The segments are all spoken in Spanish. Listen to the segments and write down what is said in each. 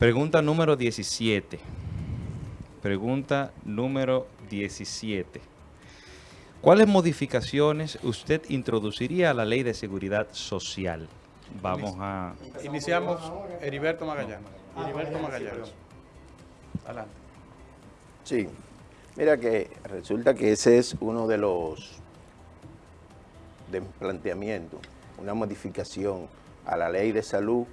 Pregunta número 17. Pregunta número 17. ¿Cuáles modificaciones usted introduciría a la ley de seguridad social? Vamos a... Iniciamos Heriberto Magallanes. Heriberto Magallanes. Adelante. Sí, mira que resulta que ese es uno de los de planteamientos, una modificación a la ley de salud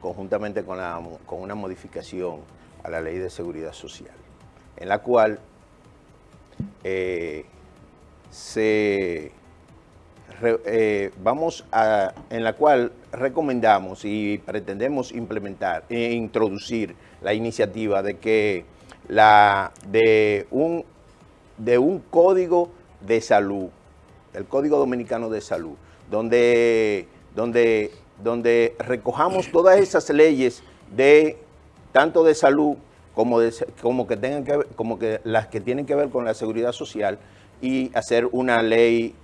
conjuntamente con, la, con una modificación a la ley de seguridad social, en la cual eh, se eh, vamos a, en la cual recomendamos y pretendemos implementar e introducir la iniciativa de que la de un de un código de salud, el Código Dominicano de Salud, donde, donde, donde recojamos todas esas leyes de tanto de salud como, de, como, que tengan como que las que tienen que ver con la seguridad social y hacer una ley,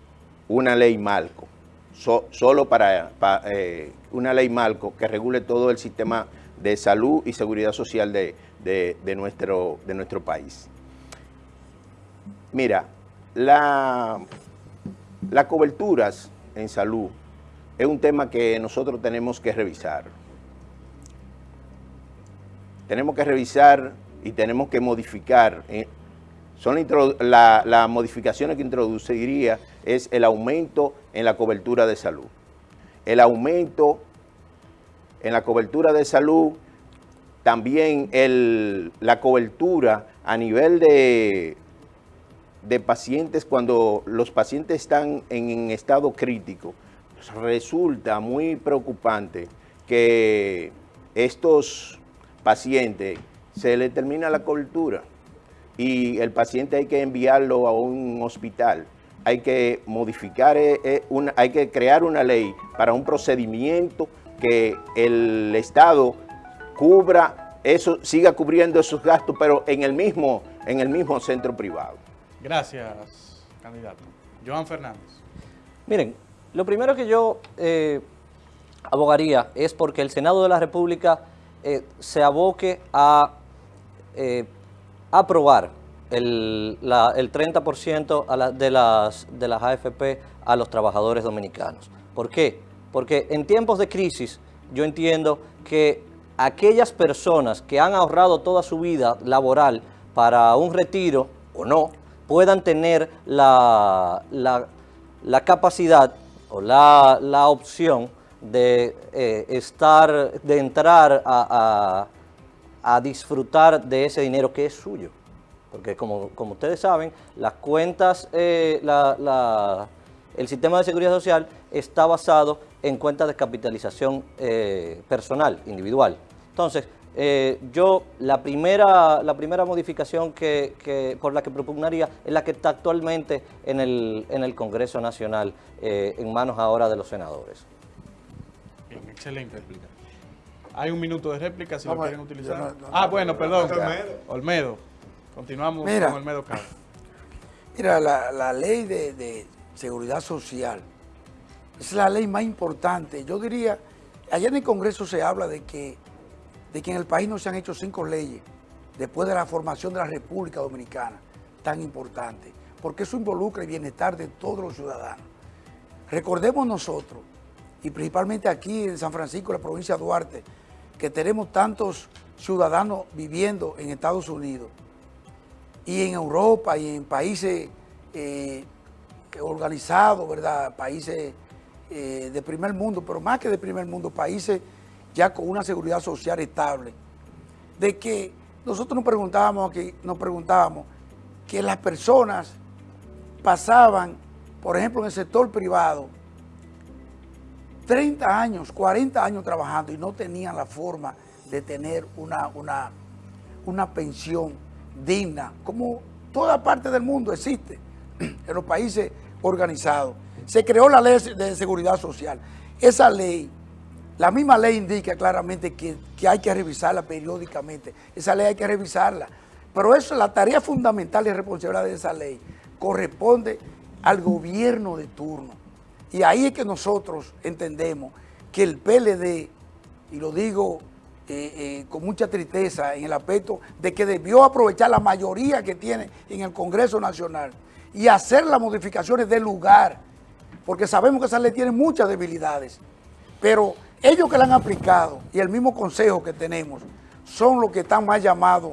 una ley Malco, solo para, eh, una ley Malco que regule todo el sistema de salud y seguridad social de, nuestro, de nuestro país. Mira, la, las coberturas en salud es un tema que nosotros tenemos que revisar. Tenemos que revisar y tenemos que modificar eh, son las la modificaciones que introduciría es el aumento en la cobertura de salud. El aumento en la cobertura de salud, también la cobertura a nivel de, de pacientes, cuando los pacientes están en, estado crítico, resulta muy preocupante que estos pacientes se les termina la cobertura y el paciente hay que enviarlo a un hospital. Hay que modificar, eh, eh, una, hay que crear una ley para un procedimiento que el Estado cubra eso, siga cubriendo esos gastos, pero en el mismo, en el mismo centro privado. Gracias, candidato. Joan Fernández. Miren, lo primero que yo eh, abogaría es porque el Senado de la República se aboque a aprobar el, 30% de, las, de las AFP a los trabajadores dominicanos. ¿Por qué? Porque en tiempos de crisis yo entiendo que aquellas personas que han ahorrado toda su vida laboral para un retiro o no, puedan tener la, la, capacidad o la, opción de eh, estar, de entrar a, a disfrutar de ese dinero que es suyo. Porque como, como ustedes saben, las cuentas, eh, el sistema de seguridad social está basado en cuentas de capitalización eh, personal, individual. Entonces, eh, yo la primera, la primera modificación que, por la que propugnaría es la que está actualmente en el, en el Congreso Nacional, en manos ahora de los senadores. Bien, excelente explicación. Hay un minuto de réplica si lo quieren utilizar. ah, bueno, perdón. Olmedo. Continuamos con Olmedo Carlos. Mira, la, ley de, seguridad social es la ley más importante. Yo diría, allá en el Congreso se habla de que, de que en el país no se han hecho cinco leyes después de la formación de la República Dominicana, tan importante, porque eso involucra el bienestar de todos los ciudadanos. Recordemos nosotros, y principalmente aquí en San Francisco, la provincia de Duarte, que tenemos tantos ciudadanos viviendo en Estados Unidos y en Europa y en países eh, organizados, ¿verdad? Países eh, de primer mundo, pero más que de primer mundo, países ya con una seguridad social estable, de que nosotros nos preguntábamos, que, nos preguntábamos que las personas pasaban, por ejemplo, en el sector privado, 30 años, 40 años trabajando y no tenían la forma de tener una, una, una pensión digna, como toda parte del mundo existe en los países organizados. Se creó la ley de seguridad social. Esa ley, la misma ley indica claramente que, hay que revisarla periódicamente. Esa ley hay que revisarla. Pero eso, la tarea fundamental y responsabilidad de esa ley corresponde al gobierno de turno. Y ahí es que nosotros entendemos que el PLD, y lo digo eh, con mucha tristeza en el aspecto de que debió aprovechar la mayoría que tiene en el Congreso Nacional y hacer las modificaciones del lugar, porque sabemos que esa ley tiene muchas debilidades, pero ellos que la han aplicado y el mismo consejo que tenemos son los que están más llamados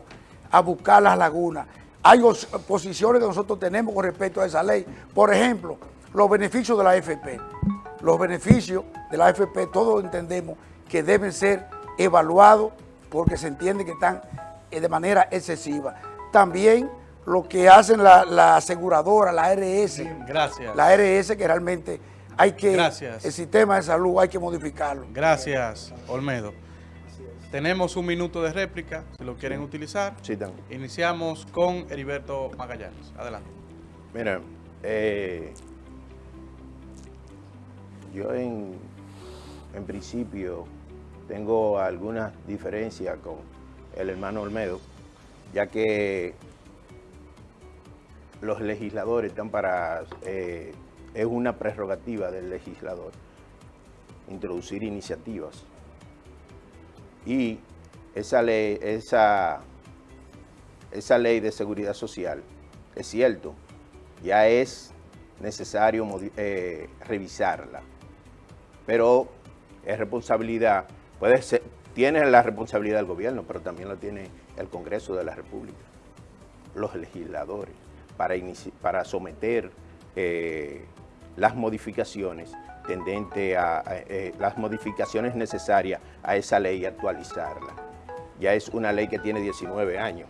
a buscar las lagunas. Hay posiciones que nosotros tenemos con respecto a esa ley. Por ejemplo, los beneficios de la AFP. Los beneficios de la AFP todos entendemos que deben ser evaluados porque se entiende que están eh, de manera excesiva. También lo que hacen la, aseguradora, la ARS. Gracias. La ARS que realmente hay que... Gracias. El sistema de salud hay que modificarlo. Gracias, Olmedo. Tenemos un minuto de réplica, si lo quieren utilizar. Sí, Iniciamos con Heriberto Magallanes. Adelante. Mira, eh, yo en, en principio tengo algunas diferencias con el hermano Olmedo, ya que los legisladores están para, eh, es una prerrogativa del legislador introducir iniciativas. Y esa ley, esa, esa ley de seguridad social, es cierto, ya es necesario eh, revisarla, pero es responsabilidad, puede ser, tiene la responsabilidad del gobierno, pero también la tiene el Congreso de la República, los legisladores, para, para someter eh, las modificaciones tendente a, eh, las modificaciones necesarias a esa ley y actualizarla. Ya es una ley que tiene 19 años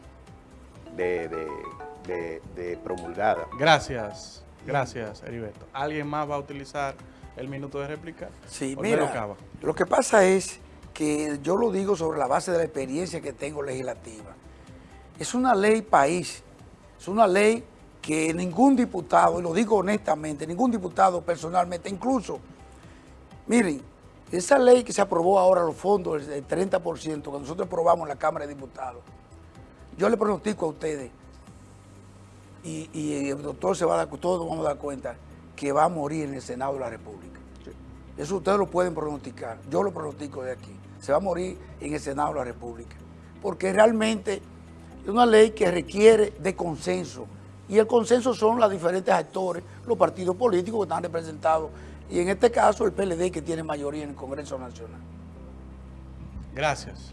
de, promulgada. Gracias, gracias Heriberto. ¿Alguien más va a utilizar el minuto de réplica? Sí, mira, lo que pasa es que yo lo digo sobre la base de la experiencia que tengo legislativa. Es una ley país, es una ley que ningún diputado, y lo digo honestamente, ningún diputado personalmente, incluso, miren, esa ley que se aprobó ahora, los fondos, el 30%, que nosotros aprobamos en la Cámara de Diputados, yo le pronostico a ustedes, y, el doctor se va a dar, todos nos vamos a dar cuenta, que va a morir en el Senado de la República. Eso ustedes lo pueden pronosticar, yo lo pronostico de aquí. Se va a morir en el Senado de la República. Porque realmente es una ley que requiere de consenso, y el consenso son los diferentes actores, los partidos políticos que están representados, y en este caso el PLD que tiene mayoría en el Congreso Nacional. Gracias.